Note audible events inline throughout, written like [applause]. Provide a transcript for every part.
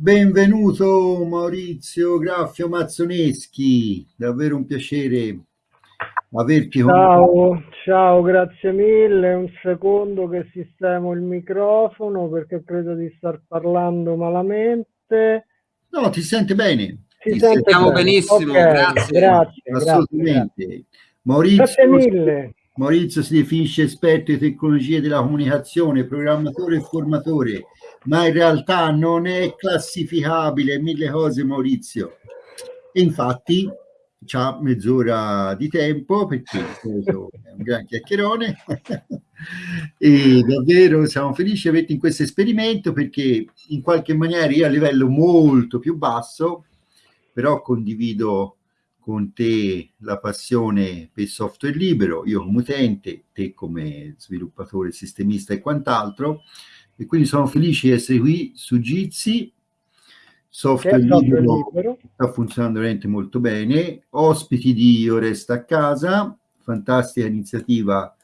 Benvenuto Maurizio Graffio Mazzoneschi, davvero un piacere averti con Ciao, ciao, grazie mille. Un secondo che sistemo il microfono perché credo di star parlando malamente. No, ti sente bene. Ti ti sentiamo bene. benissimo, okay, grazie. grazie. Assolutamente. Grazie. Maurizio, grazie mille. Maurizio si definisce esperto di tecnologie della comunicazione, programmatore e formatore, ma in realtà non è classificabile mille cose Maurizio. Infatti c'ha mezz'ora di tempo perché è un gran chiacchierone [laughs] e davvero siamo felici di averti in questo esperimento perché in qualche maniera io a livello molto più basso però condivido con te la passione per il software libero, io come utente, te come sviluppatore, sistemista e quant'altro, e quindi sono felice di essere qui su Jitsi, software, libero, libero, sta funzionando veramente molto bene, ospiti di Io Resta a Casa, fantastica iniziativa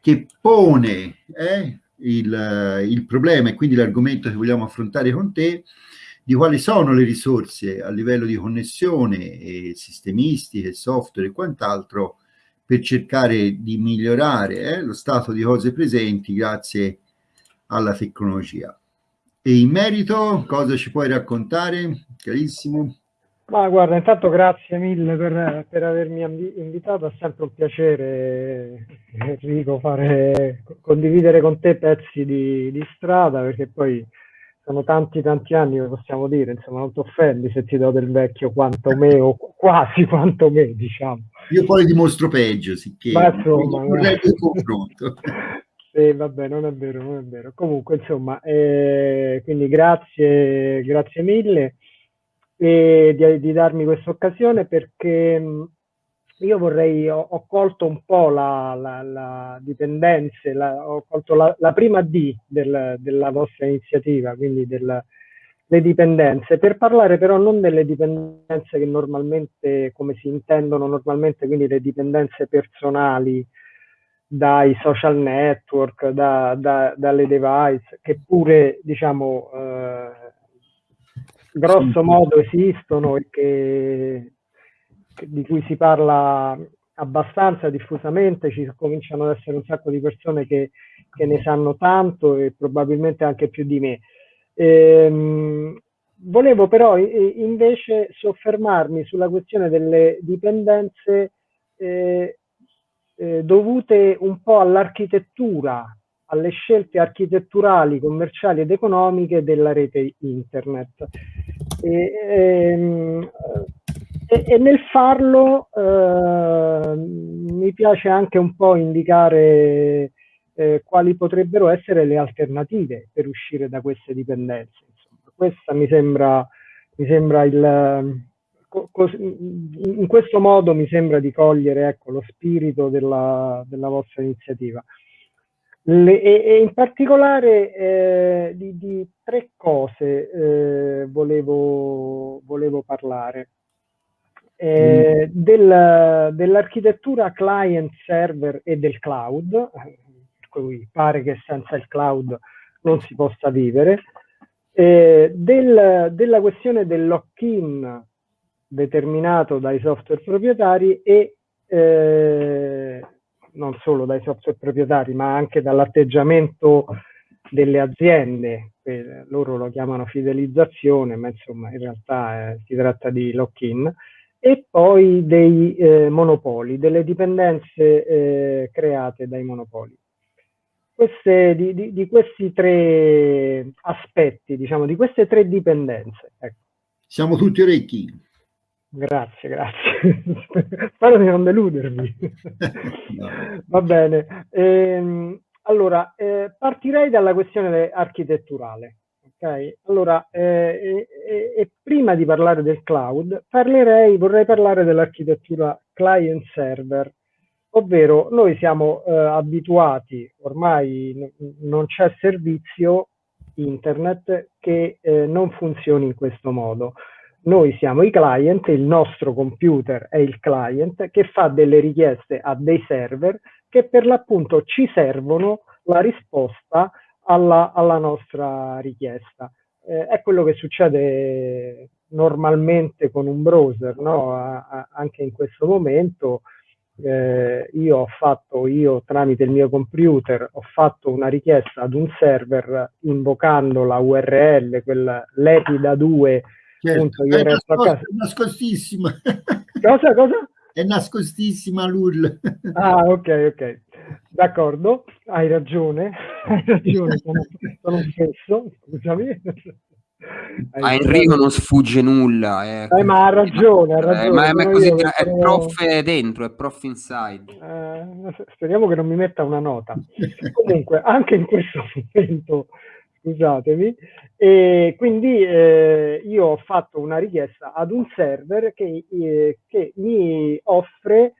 che pone eh, il, il problema e quindi l'argomento che vogliamo affrontare con te, di quali sono le risorse a livello di connessione e sistemistiche, software e quant'altro per cercare di migliorare eh, lo stato di cose presenti grazie alla tecnologia. E in merito cosa ci puoi raccontare, carissimo? Ma guarda, intanto grazie mille per, per avermi invitato, è sempre un piacere Enrico fare, condividere con te pezzi di, di strada perché poi sono tanti tanti anni, possiamo dire, insomma, non ti offendi se ti do del vecchio quanto me o quasi quanto me, diciamo. Io poi dimostro peggio, sicché Ma insomma, è il confronto. [laughs] sì, vabbè, non è vero, non è vero. Comunque, insomma, eh, quindi grazie, grazie mille eh, di, di darmi questa occasione perché io vorrei, ho, ho, colto un po' la, la, la dipendenza, la, ho colto la, la prima D del, della vostra iniziativa, quindi del, le dipendenze, per parlare però non delle dipendenze che normalmente, come si intendono normalmente, quindi le dipendenze personali dai social network, da, da, dalle device, che pure, diciamo, eh, grosso modo esistono e che di cui si parla abbastanza diffusamente, ci cominciano ad essere un sacco di persone che, che ne sanno tanto e probabilmente anche più di me. Ehm, volevo però invece soffermarmi sulla questione delle dipendenze eh, eh, dovute un po' all'architettura, alle scelte architetturali, commerciali ed economiche della rete internet. E, ehm, e, e nel farlo eh, mi piace anche un po' indicare eh, quali potrebbero essere le alternative per uscire da queste dipendenze. Insomma, questa mi sembra, mi sembra il, in questo modo mi sembra di cogliere ecco, lo spirito della, della vostra iniziativa. Le, e, e, in particolare eh, di, di, tre cose eh, volevo, volevo parlare. Eh, del, dell'architettura client server e del cloud, per cui pare che senza il cloud non si possa vivere, eh, del, della questione del lock-in determinato dai software proprietari e eh, non solo dai software proprietari ma anche dall'atteggiamento delle aziende, eh, loro lo chiamano fidelizzazione ma insomma in realtà eh, si tratta di lock-in e poi dei eh, monopoli, delle dipendenze eh, create dai monopoli. Queste, di, di, di, questi tre aspetti, diciamo, di queste tre dipendenze. Ecco. Siamo tutti orecchi. Grazie, grazie. [laughs] Spero di non deludervi. no. Va bene. Ehm, allora, eh, partirei dalla questione architetturale. Ok, allora, eh, e, e, prima di parlare del cloud, parlerei, vorrei parlare dell'architettura client-server, ovvero noi siamo eh, abituati, ormai non c'è servizio internet che eh, non funzioni in questo modo. Noi siamo i client, il nostro computer è il client che fa delle richieste a dei server che per l'appunto ci servono la risposta alla, alla nostra richiesta. eh, è quello che succede normalmente con un browser, no? a, a, anche in questo momento eh, io ho fatto, io tramite il mio computer, ho fatto una richiesta ad un server invocando la URL, quella lepida 2. Certo, è, nascost- è nascostissima. [laughs] Cosa, cosa? È nascostissima l'URL. Ah, ok, ok. D'accordo, hai ragione, [laughs] hai ragione, sono, sono stesso, scusami. A Enrico non sfugge nulla. Eh, eh, ma ha ragione, ha ragione. Eh, ma, è, così, è sono... prof dentro, è prof inside. Eh, speriamo che non mi metta una nota. Comunque, anche in questo momento, scusatemi, e quindi eh, io ho fatto una richiesta ad un server che, eh, che mi offre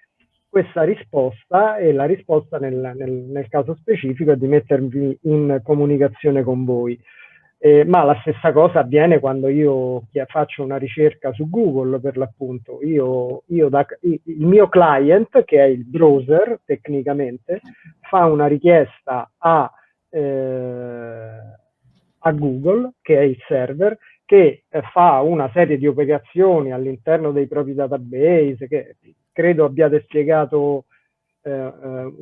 questa risposta e la risposta nel, nel, nel caso specifico è di mettervi in comunicazione con voi. Eh, ma la stessa cosa avviene quando io faccio una ricerca su Google per l'appunto. Io, io da, il mio client, che è il browser tecnicamente, fa una richiesta a, eh, a Google, che è il server, che eh, fa una serie di operazioni all'interno dei propri database, che credo abbiate spiegato eh, eh,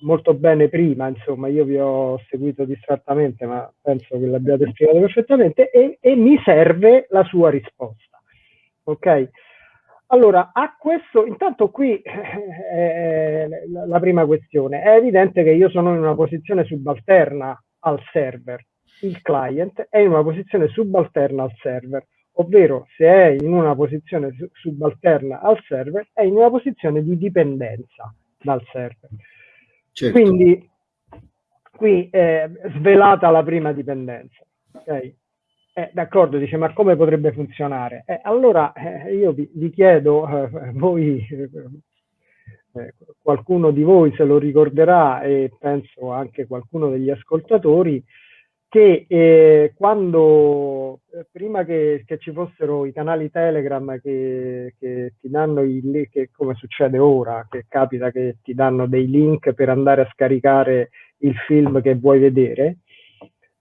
molto bene prima, insomma, io vi ho seguito distrattamente, ma penso che l'abbiate spiegato perfettamente, e, e mi serve la sua risposta. Ok? Allora, a questo, intanto qui eh, la prima questione, è evidente che io sono in una posizione subalterna al server, il client è in una posizione subalterna al server, ovvero se è in una posizione subalterna al server, è in una posizione di dipendenza dal server. Certo. Quindi qui è svelata la prima dipendenza. Okay? Eh, d'accordo, dice, ma come potrebbe funzionare? Eh, allora eh, io vi, vi chiedo, eh, voi, eh, qualcuno di voi se lo ricorderà e penso anche qualcuno degli ascoltatori, che eh, quando eh, prima che, che, ci fossero i canali Telegram che, che ti danno i link, come succede ora, che capita che ti danno dei link per andare a scaricare il film che vuoi vedere,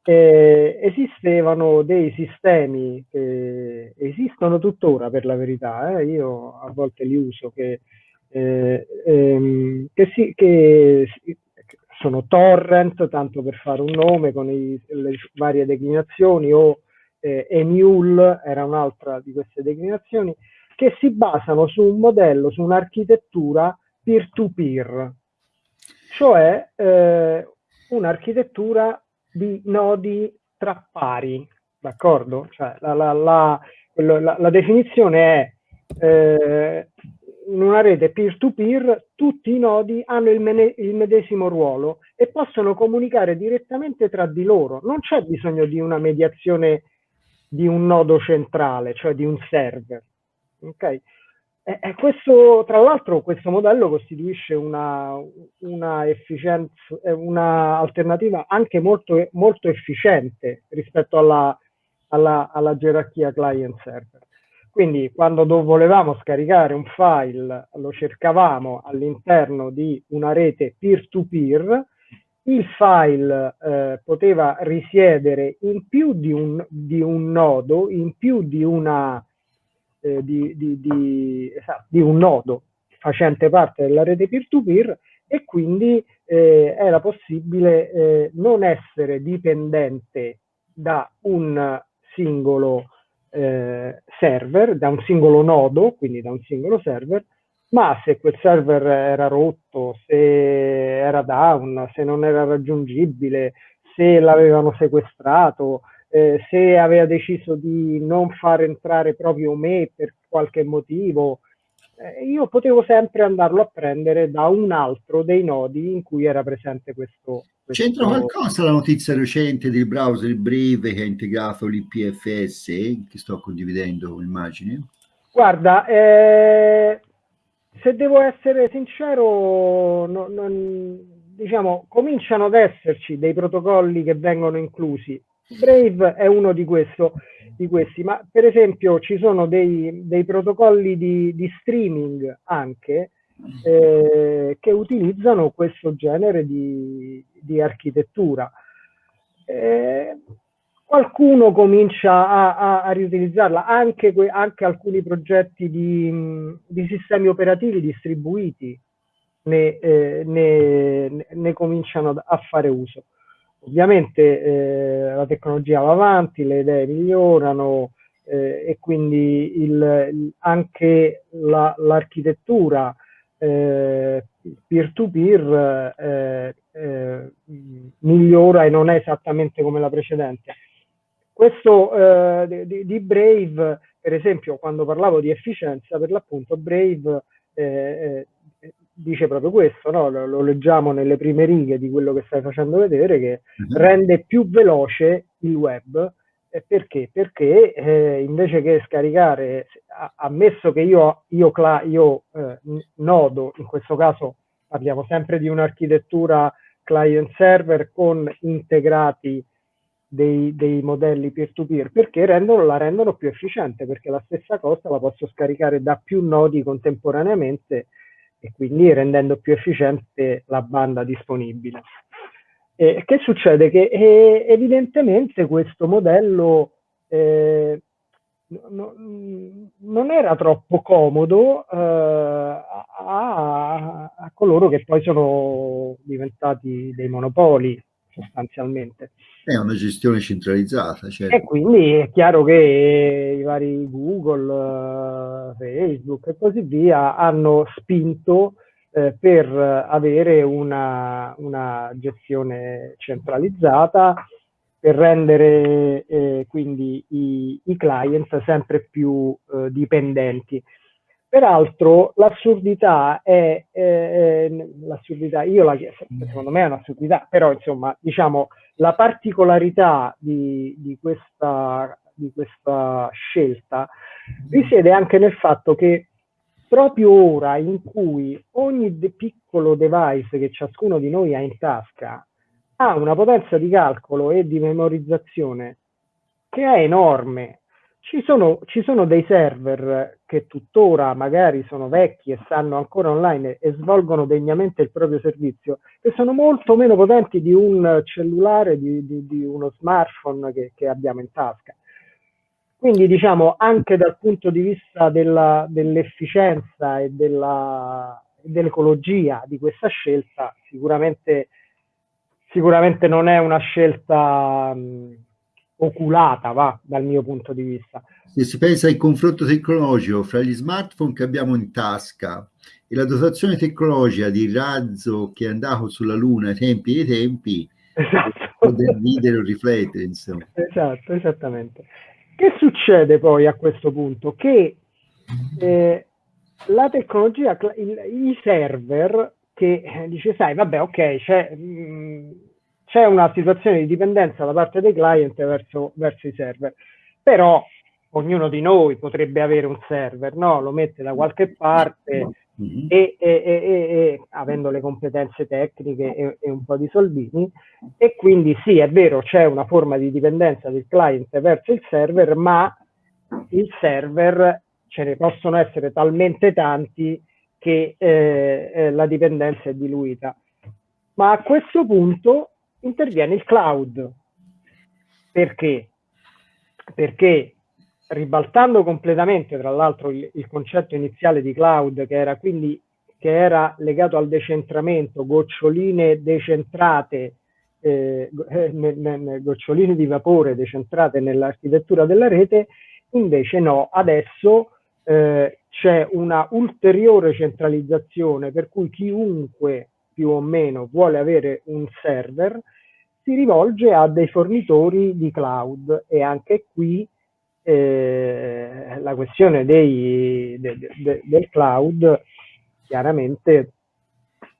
eh, esistevano dei sistemi che esistono tuttora per la verità, eh, io a volte li uso, che, eh, ehm, che, si, che sono torrent, tanto per fare un nome, con i, le varie declinazioni, o eh, Emule era un'altra di queste declinazioni, che si basano su un modello, su un'architettura peer-to-peer, cioè eh, un'architettura di nodi tra pari, d'accordo? Cioè, la, la, la, la, definizione è eh, in una rete peer-to-peer tutti i nodi hanno il, il, medesimo ruolo e possono comunicare direttamente tra di loro. Non c'è bisogno di una mediazione di un nodo centrale, cioè di un server. Okay? E, e questo, tra l'altro questo modello costituisce una, una, una alternativa anche molto, molto efficiente rispetto alla, alla, alla gerarchia client-server. Quindi quando volevamo scaricare un file lo cercavamo all'interno di una rete peer-to-peer, il file eh, poteva risiedere in più di un, di un, nodo, in più di, una, eh, di, di, esatto, di, un nodo facente parte della rete peer-to-peer e quindi eh, era possibile eh, non essere dipendente da un singolo eh, server, da un singolo nodo, quindi da un singolo server, ma se quel server era rotto, se era down, se non era raggiungibile, se l'avevano sequestrato, eh, se aveva deciso di non far entrare proprio me per qualche motivo, eh, io potevo sempre andarlo a prendere da un altro dei nodi in cui era presente questo, C'entra qualcosa la notizia recente del browser Brave che ha integrato l'IPFS che sto condividendo, immagini? Guarda, eh, se devo essere sincero, no, non, diciamo, cominciano ad esserci dei protocolli che vengono inclusi. Brave è uno di, questo, di questi, ma per esempio ci sono dei, dei protocolli di, di streaming anche eh, che utilizzano questo genere di, di architettura. Eh, qualcuno comincia a, a, a riutilizzarla, anche, anche, alcuni progetti di, di, sistemi operativi distribuiti ne, eh, ne, ne cominciano a fare uso. Ovviamente eh, la tecnologia va avanti, le idee migliorano eh, e quindi il, anche l'architettura eh, peer-to-peer eh, eh, migliora e non è esattamente come la precedente. Questo eh, di, di, Brave, per esempio, quando parlavo di efficienza, per l'appunto Brave dice proprio questo, no? lo, lo, leggiamo nelle prime righe di quello che stai facendo vedere, che uh-huh. rende più veloce il web. Eh, perché? Perché eh, invece che scaricare, ammesso che io, io, io eh, nodo, in questo caso parliamo sempre di un'architettura client-server con integrati dei, dei modelli peer-to-peer, perché rendono, la rendono più efficiente, perché la stessa cosa la posso scaricare da più nodi contemporaneamente e quindi rendendo più efficiente la banda disponibile. Eh, che succede? Che eh, evidentemente questo modello eh, no, non era troppo comodo eh, a, a, coloro che poi sono diventati dei monopoli sostanzialmente. È una gestione centralizzata. Certo. E quindi è chiaro che i vari Google, Facebook e così via hanno spinto eh, per avere una, una, gestione centralizzata, per rendere eh, quindi i, i, client sempre più eh, dipendenti. Peraltro l'assurdità è, eh, l'assurdità, io la secondo me è un'assurdità, però insomma diciamo la particolarità di, di, questa, di questa scelta risiede anche nel fatto che proprio ora in cui ogni de piccolo device che ciascuno di noi ha in tasca ha una potenza di calcolo e di memorizzazione che è enorme, ci sono, ci sono, dei server che tuttora magari sono vecchi e stanno ancora online e svolgono degnamente il proprio servizio, che sono molto meno potenti di un cellulare, di, di, di uno smartphone che, che, abbiamo in tasca. Quindi diciamo anche dal punto di vista dell'efficienza e dell'ecologia di questa scelta, sicuramente, sicuramente non è una scelta... Mh, oculata, va, dal mio punto di vista. Se si pensa al confronto tecnologico fra gli smartphone che abbiamo in tasca e la dotazione tecnologica di razzo che è andato sulla Luna ai tempi dei tempi, esatto. del ridere o riflettere, insomma. Esatto, esattamente. Che succede poi a questo punto? Che eh, la tecnologia, il, i server che eh, dice, sai, vabbè, ok, c'è... Mm, c'è una situazione di dipendenza da parte dei client verso, verso i server, però ognuno di noi potrebbe avere un server, no? lo mette da qualche parte mm-hmm. e, e, e, e, avendo le competenze tecniche e, un po' di soldini, e quindi sì, è vero, c'è una forma di dipendenza del client verso il server, ma il server ce ne possono essere talmente tanti che eh, eh, la dipendenza è diluita. Ma a questo punto interviene il cloud. Perché? Perché ribaltando completamente, tra l'altro, il, il, concetto iniziale di cloud, che era quindi che era legato al decentramento, goccioline decentrate, eh, eh goccioline di vapore decentrate nell'architettura della rete, invece no, adesso eh, c'è una ulteriore centralizzazione per cui chiunque più o meno vuole avere un server si rivolge a dei fornitori di cloud e anche qui eh, la questione dei, de, de, del cloud chiaramente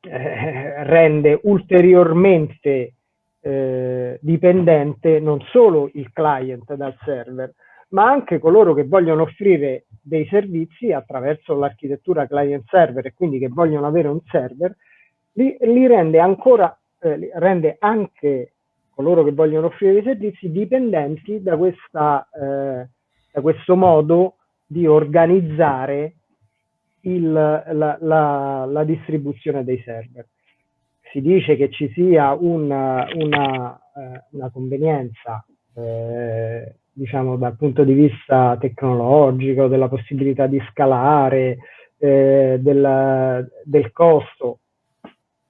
eh, rende ulteriormente eh, dipendente non solo il client dal server, ma anche coloro che vogliono offrire dei servizi attraverso l'architettura client server e quindi che vogliono avere un server, li, li rende ancora eh, rende anche coloro che vogliono offrire dei servizi dipendenti da, questa, eh, da questo modo di organizzare il, la, la, la, distribuzione dei server. Si dice che ci sia una, una, eh, una convenienza eh, diciamo dal punto di vista tecnologico, della possibilità di scalare, eh, del, del, costo,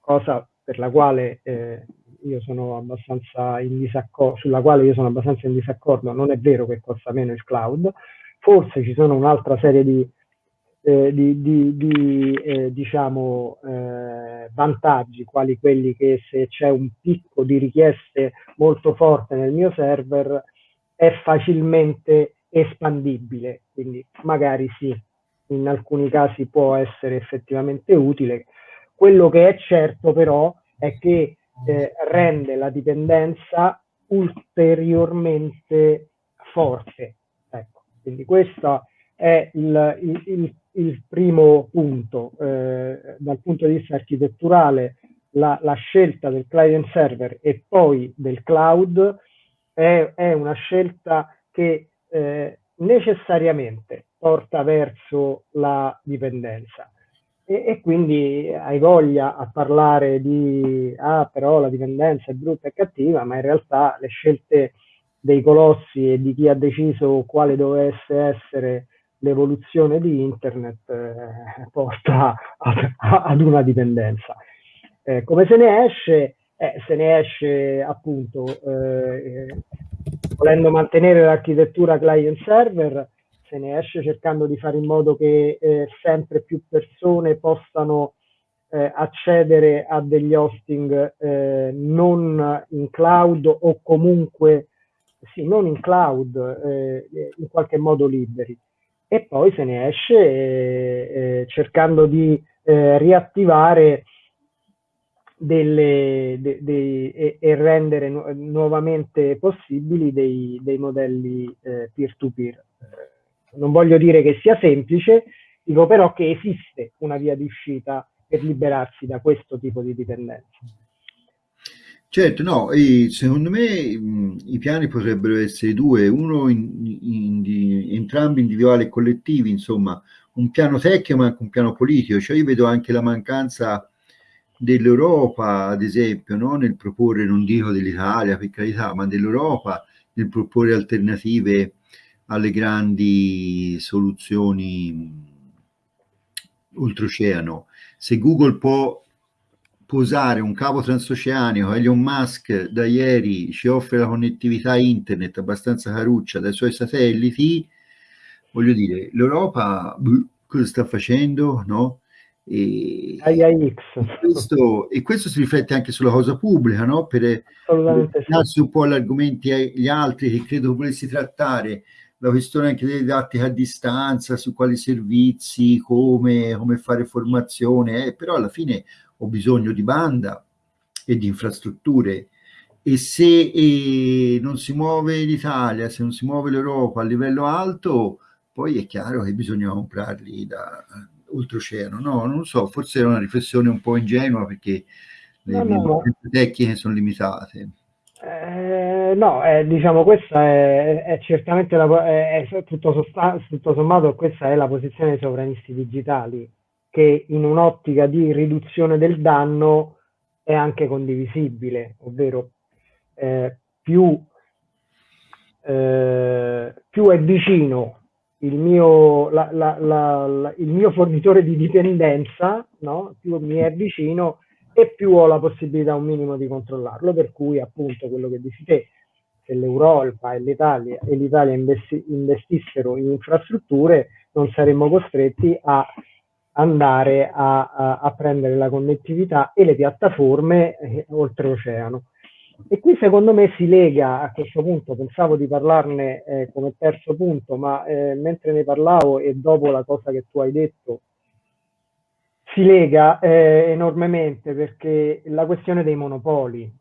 cosa per la quale eh, io sono abbastanza in disaccordo, sulla quale io sono abbastanza in disaccordo, non è vero che costa meno il cloud, forse ci sono un'altra serie di, eh, di, di, di eh, diciamo, eh, vantaggi, quali quelli che se c'è un picco di richieste molto forte nel mio server è facilmente espandibile, quindi magari sì, in alcuni casi può essere effettivamente utile. Quello che è certo però è che eh, rende la dipendenza ulteriormente forte. Ecco, quindi questo è il, il, il, il primo punto. Eh, dal punto di vista architetturale, la, la, scelta del client server e poi del cloud è, è una scelta che eh, necessariamente porta verso la dipendenza. E, e, quindi hai voglia a parlare di ah però la dipendenza è brutta e cattiva, ma in realtà le scelte dei colossi e di chi ha deciso quale dovesse essere l'evoluzione di internet eh, [laughs] porta ad, ad, una dipendenza. Eh, come se ne esce? Eh, se ne esce appunto eh, volendo mantenere l'architettura client server se ne esce cercando di fare in modo che eh, sempre più persone possano eh, accedere a degli hosting eh, non in cloud o comunque sì, non in cloud, eh, in qualche modo liberi. E poi se ne esce eh, eh, cercando di riattivare delle, de, de, e, e, rendere nu nuovamente possibili dei, dei modelli peer-to-peer. -peer non voglio dire che sia semplice, dico però che esiste una via di uscita per liberarsi da questo tipo di dipendenza. Certo, no, secondo me mh, i piani potrebbero essere due, uno in, in, in, entrambi individuali e collettivi, insomma, un piano tecnico ma anche un piano politico, cioè io vedo anche la mancanza dell'Europa, ad esempio, no? nel proporre, non dico dell'Italia per carità, ma dell'Europa, nel proporre alternative alle grandi soluzioni oltreoceano. Se Google può posare un cavo transoceanico, Elon Musk da ieri ci offre la connettività internet abbastanza caruccia dai suoi satelliti, voglio dire, l'Europa cosa sta facendo? No? E questo, e, questo, si riflette anche sulla cosa pubblica, no? per darsi un po' agli argomenti agli altri che credo volessi trattare la questione anche delle didattica a distanza, su quali servizi, come, come fare formazione, eh, però alla fine ho bisogno di banda e di infrastrutture e se eh, non si muove l'Italia, se non si muove l'Europa a livello alto, poi è chiaro che bisogna comprarli da oltreoceano. No, non so, forse è una riflessione un po' ingenua perché le no, no. tecniche sono limitate. Eh, no, eh, diciamo questa è, è certamente la, è, è tutto, tutto, sommato questa è la posizione dei sovranisti digitali che in un'ottica di riduzione del danno è anche condivisibile, ovvero eh, più, eh, più, è vicino il mio, la, la, il mio fornitore di dipendenza, no? più mi è vicino e più ho la possibilità un minimo di controllarlo, per cui appunto quello che dici te, se l'Europa e l'Italia, investi, investissero in infrastrutture, non saremmo costretti a andare a, a, a prendere la connettività e le piattaforme eh, oltreoceano. E qui secondo me si lega a questo punto, pensavo di parlarne eh, come terzo punto, ma eh, mentre ne parlavo e dopo la cosa che tu hai detto, si lega eh, enormemente perché la questione dei monopoli,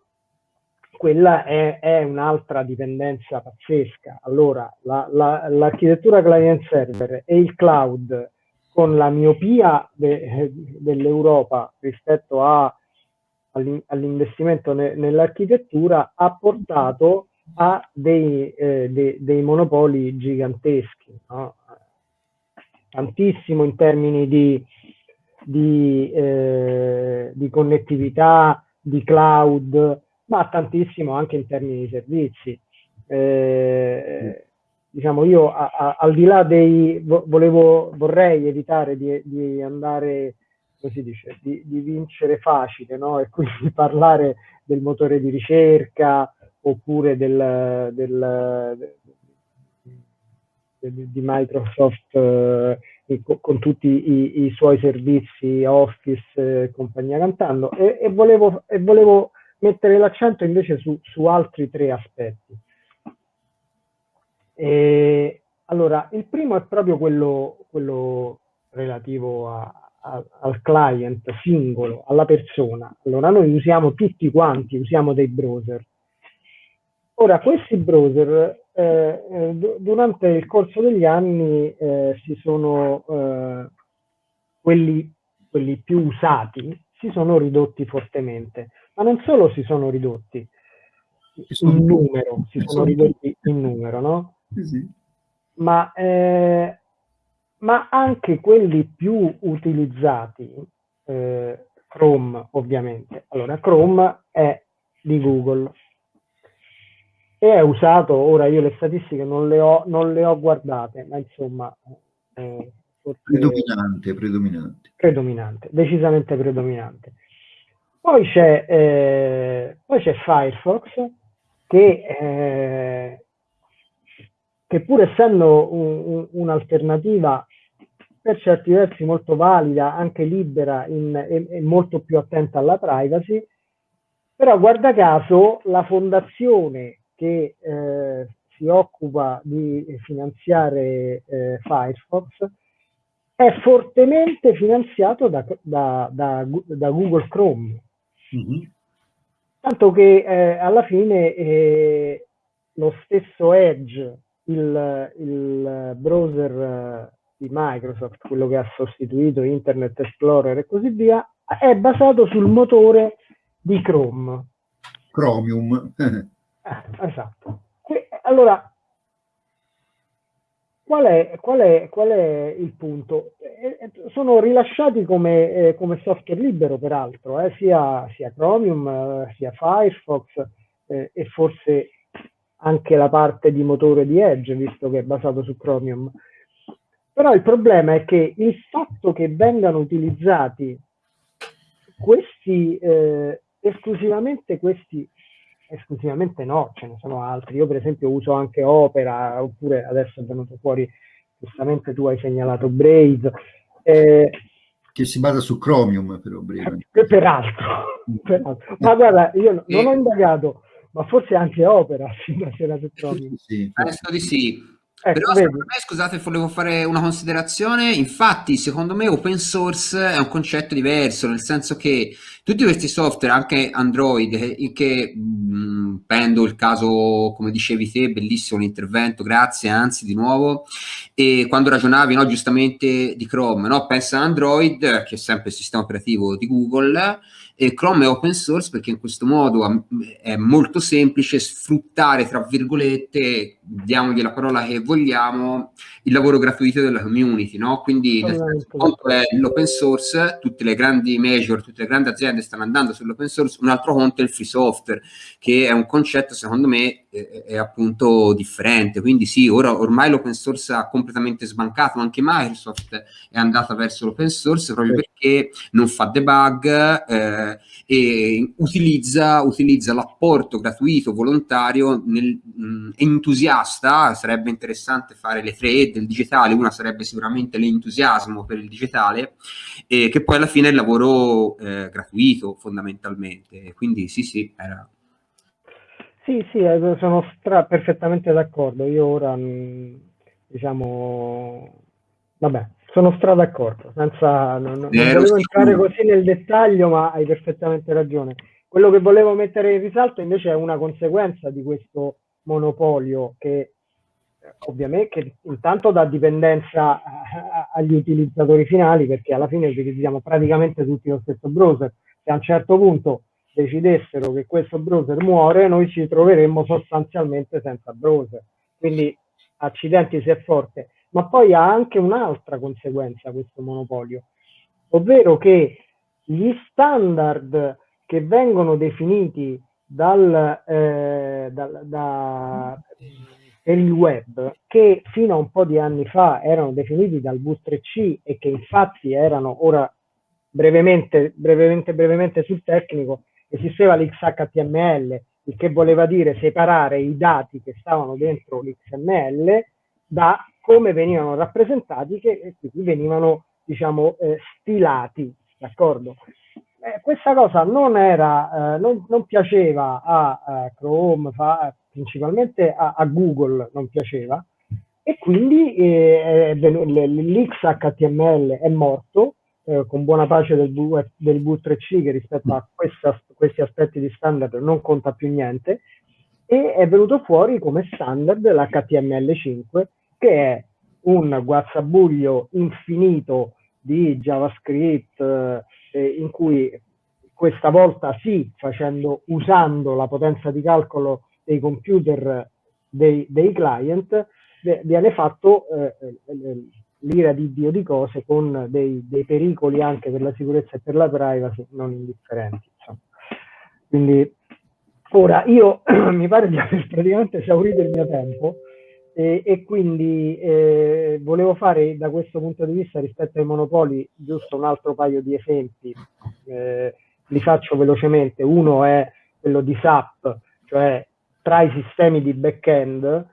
quella è, è un'altra dipendenza pazzesca. Allora, l'architettura la, la, client server e il cloud con la miopia de, dell'Europa rispetto all'investimento ne, nell'architettura ha portato a dei, eh, de, dei monopoli giganteschi, no? tantissimo in termini di di, eh, di connettività, di cloud, ma tantissimo anche in termini di servizi. Eh, diciamo io a, a, al di là dei volevo vorrei evitare di, di andare così dice di, di vincere facile no? e quindi [laughs] parlare del motore di ricerca oppure del, del, del di Microsoft eh, con, con, tutti i, i, suoi servizi Office e compagnia cantando e, e, volevo, e volevo mettere l'accento invece su, su altri tre aspetti e, allora, il primo è proprio quello, quello relativo a, a, al client singolo, alla persona. Allora, noi usiamo tutti quanti, usiamo dei browser. Ora, questi browser eh, eh durante il corso degli anni eh, si sono, eh, quelli, quelli più usati, si sono ridotti fortemente, ma non solo si sono ridotti in numero, si sono ridotti in numero, no? Sì. Ma, eh, ma, anche quelli più utilizzati, eh, Chrome ovviamente. Allora, Chrome è di Google e è usato, ora io le statistiche non le ho, non le ho guardate, ma insomma... Eh, predominante, predominante. Predominante, decisamente predominante. Poi c'è, eh, poi c'è Firefox che eh, che pur essendo un, un'alternativa per certi versi molto valida, anche libera in, e, e, molto più attenta alla privacy, però guarda caso la fondazione che eh, si occupa di finanziare eh, Firefox è fortemente finanziato da, da, da, da Google Chrome. Mm-hmm. Tanto che eh, alla fine eh, lo stesso Edge il, il browser eh, di Microsoft, quello che ha sostituito Internet Explorer e così via, è basato sul motore di Chrome. Chromium. [laughs] eh, esatto. E, allora, qual è, qual, è, qual è, il punto? Eh, sono rilasciati come, eh, come, software libero, peraltro, eh, sia, sia, Chromium, eh, sia Firefox eh, e forse anche la parte di motore di Edge, visto che è basato su Chromium. Però il problema è che il fatto che vengano utilizzati questi, eh, esclusivamente questi, esclusivamente no, ce ne sono altri. Io per esempio uso anche Opera, oppure adesso è venuto fuori, giustamente tu hai segnalato Brave. Eh, che si basa su Chromium però Brave. Peraltro, [laughs] peraltro. Ma guarda, io non ho indagato ma forse anche opera fino a sera sì. Penso di sì. Ecco, Però secondo me, scusate, volevo fare una considerazione. Infatti, secondo me, open source è un concetto diverso, nel senso che tutti questi software, anche Android, che, mh, prendo il caso, come dicevi te, bellissimo l'intervento, grazie, anzi, di nuovo. E quando ragionavi, no, giustamente di Chrome, no? pensa a Android, che è sempre il sistema operativo di Google e Chrome è open source perché in questo modo è molto semplice sfruttare, tra virgolette, diamogli la parola che vogliamo, il lavoro gratuito della community, no? Quindi nel senso, conto è l'open source, tutte le grandi major, tutte le grandi aziende stanno andando sull'open source, un altro conto è il free software, che è un concetto secondo me è, è appunto differente. Quindi sì, ora ormai l'open source ha completamente sbancato, anche Microsoft è andata verso l'open source proprio sì. perché non fa debug, eh, e utilizza, utilizza l'apporto gratuito, volontario, nel, mh, entusiasta, sarebbe interessante fare le tre del digitale, una sarebbe sicuramente l'entusiasmo per il digitale, e che poi alla fine è il lavoro eh, gratuito fondamentalmente, quindi sì sì, era... Sì, sì, eh, sono stra- perfettamente d'accordo. Io ora, diciamo, vabbè, sono stra d'accordo, senza, non, non volevo entrare così nel dettaglio, ma hai perfettamente ragione. Quello che volevo mettere in risalto invece è una conseguenza di questo monopolio che ovviamente che intanto dà dipendenza agli utilizzatori finali perché alla fine utilizziamo praticamente tutti lo stesso browser. Se a un certo punto decidessero che questo browser muore, noi ci troveremmo sostanzialmente senza browser. Quindi accidenti se è forte ma poi ha anche un'altra conseguenza questo monopolio, ovvero che gli standard che vengono definiti dal, eh, da, da, per il web che fino a un po' di anni fa erano definiti dal V3C e che infatti erano ora brevemente, brevemente, brevemente sul tecnico, esisteva l'XHTML, il che voleva dire separare i dati che stavano dentro l'XML da come venivano rappresentati che quindi venivano diciamo eh, stilati, d'accordo? Eh, questa cosa non era, eh, non, non, piaceva a, a Chrome, fa, principalmente a, a, Google non piaceva e quindi eh, l'XHTML è morto eh, con buona pace del, v, del V3C che rispetto a questa, questi aspetti di standard non conta più niente e è venuto fuori come standard l'HTML5 che è un guazzabuglio infinito di JavaScript eh, in cui questa volta sì, facendo, usando la potenza di calcolo dei computer dei, dei client, viene fatto eh, eh l'ira di Dio di cose con dei, dei, pericoli anche per la sicurezza e per la privacy non indifferenti. Insomma. Quindi ora io [clears throat] mi pare di aver praticamente esaurito il mio tempo e, e quindi eh, volevo fare da questo punto di vista rispetto ai monopoli giusto un altro paio di esempi. Eh, li faccio velocemente. Uno è quello di SAP, cioè tra i sistemi di back-end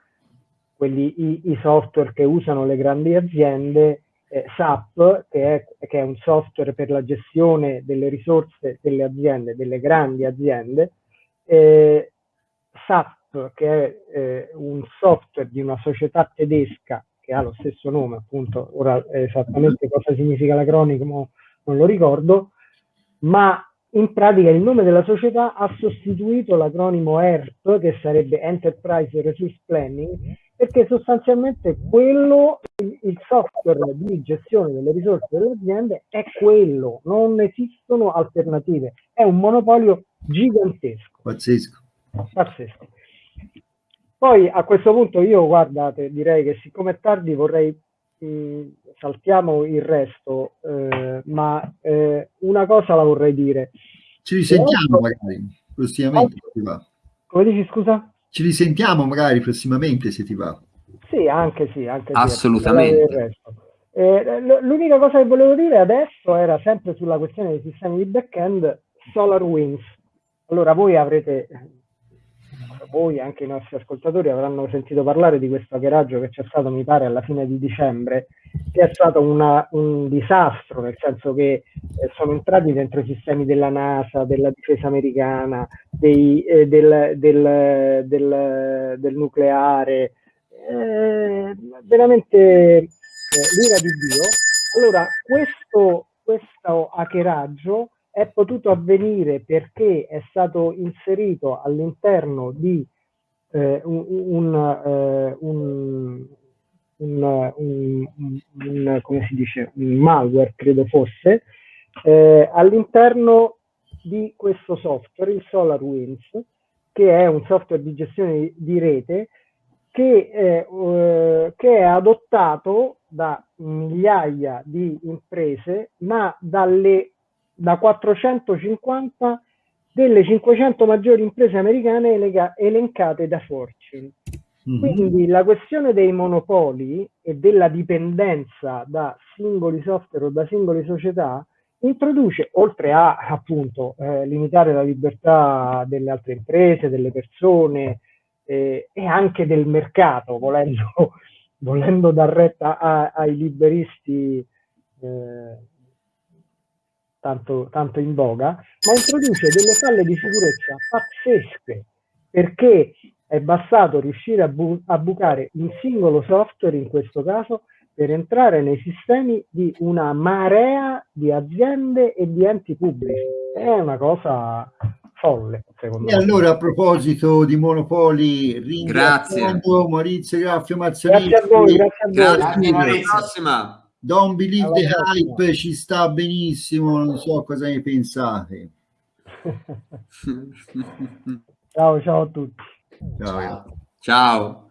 quelli, i, i, software che usano le grandi aziende, eh, SAP, che è, che è, un software per la gestione delle risorse delle aziende, delle grandi aziende, eh, SAP, che è eh, un software di una società tedesca che ha lo stesso nome, appunto, ora esattamente cosa significa l'acronimo non lo ricordo, ma in pratica il nome della società ha sostituito l'acronimo ERP, che sarebbe Enterprise Resource Planning, perché sostanzialmente quello, il software di gestione delle risorse delle aziende è quello, non esistono alternative, è un monopolio gigantesco. Pazzesco. Pazzesco. Poi a questo punto io, guardate, direi che siccome è tardi vorrei, mh, saltiamo il resto, eh, ma eh, una cosa la vorrei dire. Ci risentiamo magari, prossimamente. Come dici, scusa? Ci risentiamo magari prossimamente se ti va. Sì, anche sì. Anche Assolutamente. Eh, l'unica cosa che volevo dire adesso era sempre sulla questione dei sistemi di back-end SolarWinds. Allora voi avrete, voi anche i nostri ascoltatori avranno sentito parlare di questo hackeraggio che c'è stato, mi pare, alla fine di dicembre, che è stato una, un disastro, nel senso che eh, sono entrati dentro i sistemi della NASA, della difesa americana, dei, eh, del, del, del, del, nucleare, eh, veramente eh, l'ira di Dio. Allora, questo, questo hackeraggio è potuto avvenire perché è stato inserito all'interno di eh, eh, un un, un, un, come si dice, un malware, credo fosse, eh, all'interno di questo software, il SolarWinds, che è un software di gestione di rete che, eh, che è adottato da migliaia di imprese, ma dalle, da 450 delle 500 maggiori imprese americane elencate da Fortune. Mm-hmm. Quindi la questione dei monopoli e della dipendenza da singoli software o da singole società introduce, oltre a appunto eh, limitare la libertà delle altre imprese, delle persone eh, e anche del mercato, volendo, [laughs] volendo dar retta a, ai liberisti eh, tanto, tanto in voga, ma introduce delle falle di sicurezza pazzesche perché è bastato riuscire a, bu a bucare un singolo software, in questo caso, per entrare nei sistemi di una marea di aziende e di enti pubblici. È una cosa folle, secondo e me. E allora, a proposito di monopoli, ringraziando Maurizio Graffio Mazzolini. Grazie a voi, grazie a voi. Grazie, grazie prossima. Don't believe Alla the prossima. hype, ci sta benissimo, non so cosa ne pensate. [laughs] ciao, ciao a tutti. Ciao. Ciao.